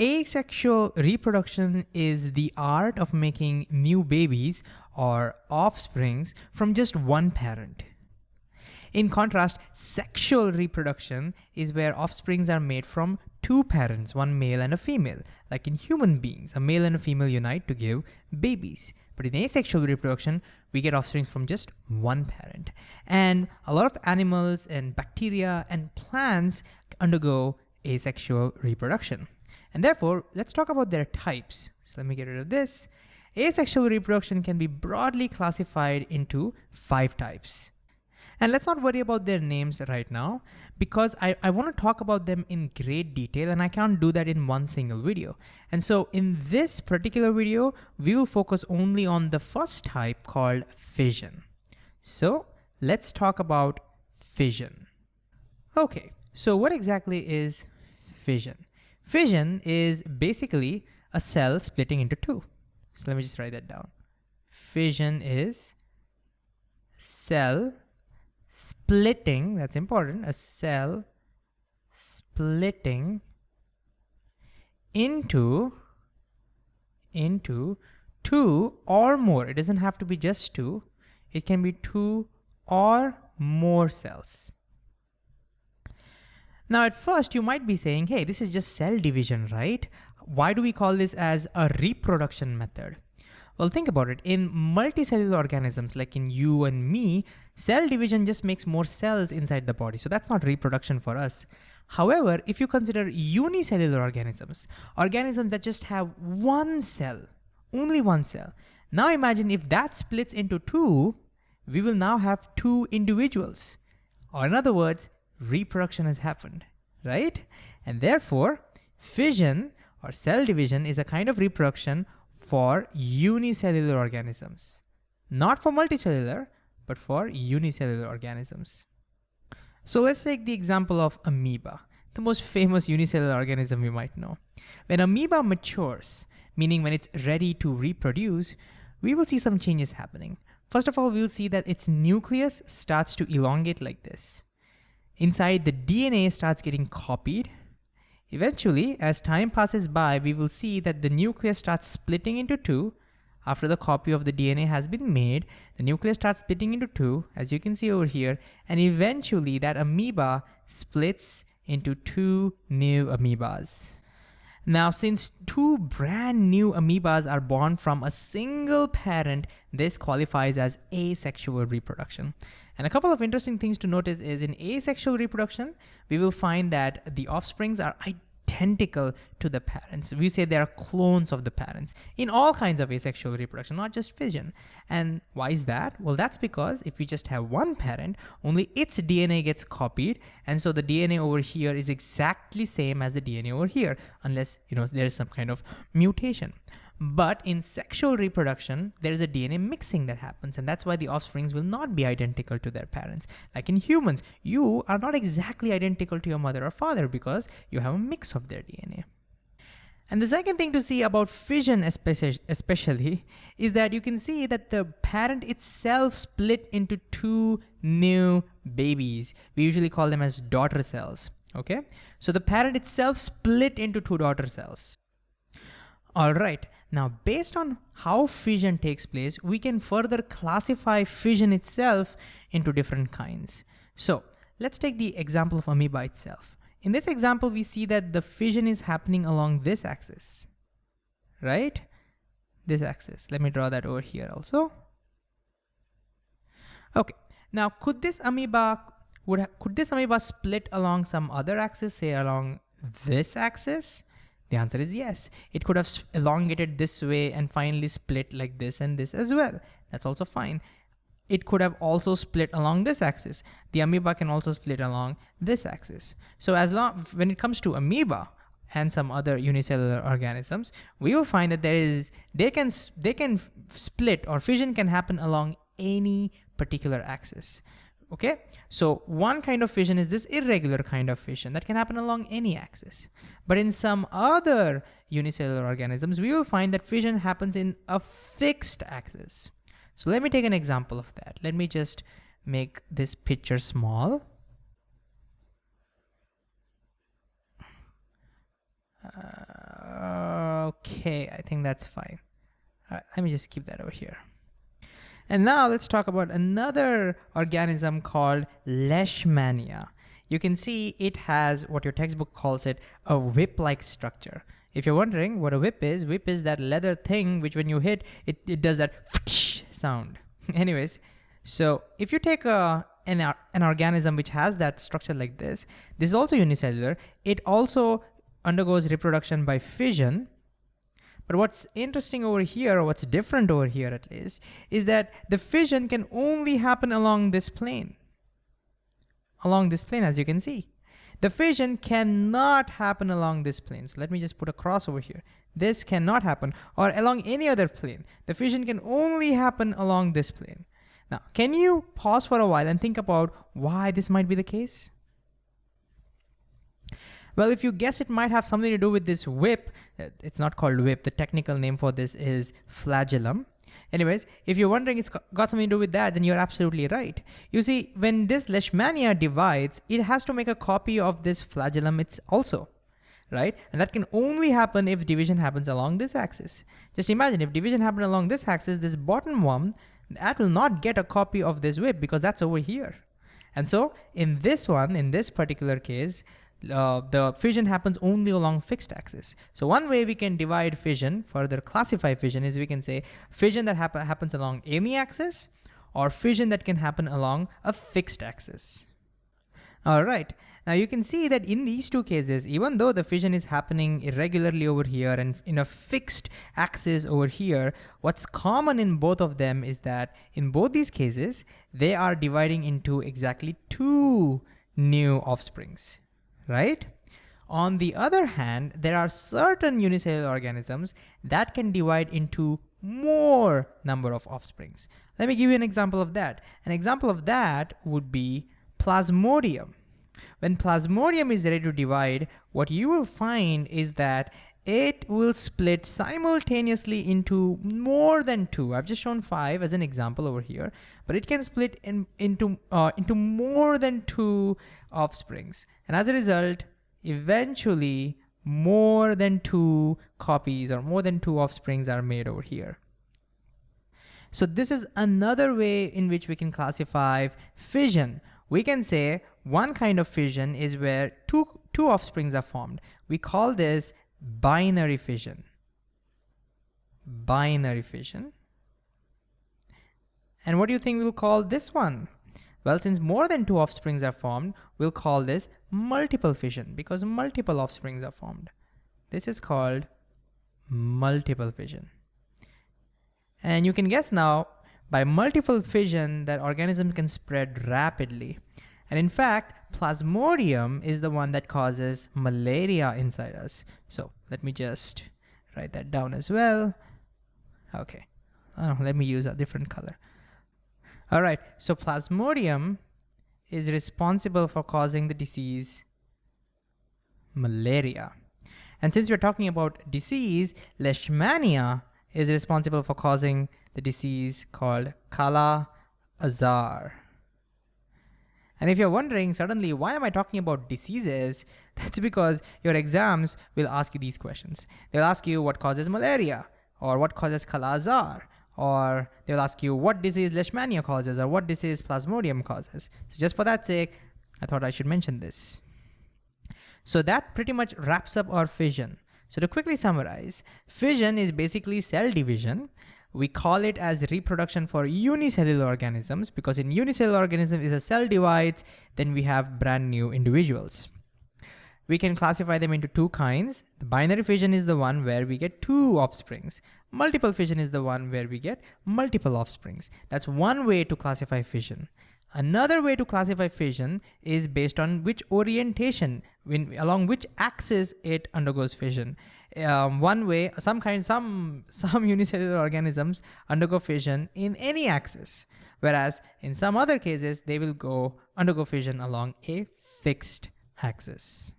Asexual reproduction is the art of making new babies or offsprings from just one parent. In contrast, sexual reproduction is where offsprings are made from two parents, one male and a female. Like in human beings, a male and a female unite to give babies. But in asexual reproduction, we get offspring from just one parent. And a lot of animals and bacteria and plants undergo asexual reproduction. And therefore, let's talk about their types. So let me get rid of this. Asexual reproduction can be broadly classified into five types. And let's not worry about their names right now because I, I wanna talk about them in great detail and I can't do that in one single video. And so in this particular video, we will focus only on the first type called fission. So let's talk about fission. Okay, so what exactly is fission? Fission is basically a cell splitting into two. So let me just write that down. Fission is cell splitting, that's important, a cell splitting into, into two or more. It doesn't have to be just two. It can be two or more cells. Now at first you might be saying, hey, this is just cell division, right? Why do we call this as a reproduction method? Well, think about it. In multicellular organisms like in you and me, cell division just makes more cells inside the body. So that's not reproduction for us. However, if you consider unicellular organisms, organisms that just have one cell, only one cell. Now imagine if that splits into two, we will now have two individuals. Or in other words, reproduction has happened, right? And therefore, fission or cell division is a kind of reproduction for unicellular organisms. Not for multicellular, but for unicellular organisms. So let's take the example of amoeba, the most famous unicellular organism we might know. When amoeba matures, meaning when it's ready to reproduce, we will see some changes happening. First of all, we'll see that its nucleus starts to elongate like this. Inside, the DNA starts getting copied Eventually, as time passes by, we will see that the nucleus starts splitting into two. After the copy of the DNA has been made, the nucleus starts splitting into two, as you can see over here, and eventually that amoeba splits into two new amoebas. Now, since two brand new amoebas are born from a single parent, this qualifies as asexual reproduction. And a couple of interesting things to notice is in asexual reproduction, we will find that the offsprings are identical to the parents. We say they are clones of the parents in all kinds of asexual reproduction, not just fission. And why is that? Well, that's because if we just have one parent, only its DNA gets copied. And so the DNA over here is exactly same as the DNA over here, unless you know there is some kind of mutation. But in sexual reproduction, there is a DNA mixing that happens, and that's why the offsprings will not be identical to their parents. Like in humans, you are not exactly identical to your mother or father because you have a mix of their DNA. And the second thing to see about fission especially is that you can see that the parent itself split into two new babies. We usually call them as daughter cells, okay? So the parent itself split into two daughter cells. All right, now, based on how fission takes place, we can further classify fission itself into different kinds. So let's take the example of amoeba itself. In this example, we see that the fission is happening along this axis, right? This axis. Let me draw that over here also. Okay, now could this amoeba would could this amoeba split along some other axis, say along this axis? The answer is yes. It could have elongated this way and finally split like this and this as well. That's also fine. It could have also split along this axis. The amoeba can also split along this axis. So as long, when it comes to amoeba, and some other unicellular organisms, we will find that there is, they can, they can split or fission can happen along any particular axis okay? So one kind of fission is this irregular kind of fission that can happen along any axis. But in some other unicellular organisms, we will find that fission happens in a fixed axis. So let me take an example of that. Let me just make this picture small. Uh, Okay, I think that's fine. All right, let me just keep that over here. And now let's talk about another organism called Leishmania. You can see it has what your textbook calls it, a whip-like structure. If you're wondering what a whip is, whip is that leather thing which when you hit, it, it does that sound. Anyways, so if you take a, an, an organism which has that structure like this, this is also unicellular. It also undergoes reproduction by fission. But what's interesting over here, or what's different over here at least, is that the fission can only happen along this plane. Along this plane, as you can see. The fission cannot happen along this plane. So let me just put a cross over here. This cannot happen, or along any other plane. The fission can only happen along this plane. Now, can you pause for a while and think about why this might be the case? Well, if you guess it might have something to do with this whip, uh, it's not called whip, the technical name for this is flagellum. Anyways, if you're wondering it's got something to do with that, then you're absolutely right. You see, when this leishmania divides, it has to make a copy of this flagellum it's also, right? And that can only happen if division happens along this axis. Just imagine if division happened along this axis, this bottom one, that will not get a copy of this whip because that's over here. And so in this one, in this particular case, uh, the fission happens only along fixed axis. So one way we can divide fission, further classify fission is we can say fission that happen, happens along any axis or fission that can happen along a fixed axis. All right, now you can see that in these two cases, even though the fission is happening irregularly over here and in a fixed axis over here, what's common in both of them is that in both these cases, they are dividing into exactly two new offsprings right? On the other hand, there are certain unicellular organisms that can divide into more number of offsprings. Let me give you an example of that. An example of that would be Plasmodium. When Plasmodium is ready to divide, what you will find is that it will split simultaneously into more than two. I've just shown five as an example over here, but it can split in, into, uh, into more than two offsprings. And as a result, eventually more than two copies or more than two offsprings are made over here. So this is another way in which we can classify fission. We can say one kind of fission is where two, two offsprings are formed. We call this binary fission. Binary fission. And what do you think we'll call this one? Well, since more than two offsprings are formed, we'll call this multiple fission because multiple offsprings are formed. This is called multiple fission. And you can guess now, by multiple fission, that organism can spread rapidly. And in fact, Plasmodium is the one that causes malaria inside us. So let me just write that down as well. Okay, oh, let me use a different color. All right, so Plasmodium is responsible for causing the disease malaria. And since we're talking about disease, Leishmania is responsible for causing the disease called Kala Azar. And if you're wondering suddenly, why am I talking about diseases? That's because your exams will ask you these questions. They'll ask you what causes malaria or what causes Kala-Azar or they'll ask you what disease Leishmania causes or what disease Plasmodium causes. So just for that sake, I thought I should mention this. So that pretty much wraps up our fission. So to quickly summarize, fission is basically cell division we call it as reproduction for unicellular organisms because in unicellular organism if a cell divides, then we have brand new individuals. We can classify them into two kinds. The binary fission is the one where we get two offsprings. Multiple fission is the one where we get multiple offsprings. That's one way to classify fission. Another way to classify fission is based on which orientation, when, along which axis it undergoes fission um, one way, some kind, some, some unicellular organisms undergo fission in any axis, whereas in some other cases, they will go undergo fission along a fixed axis.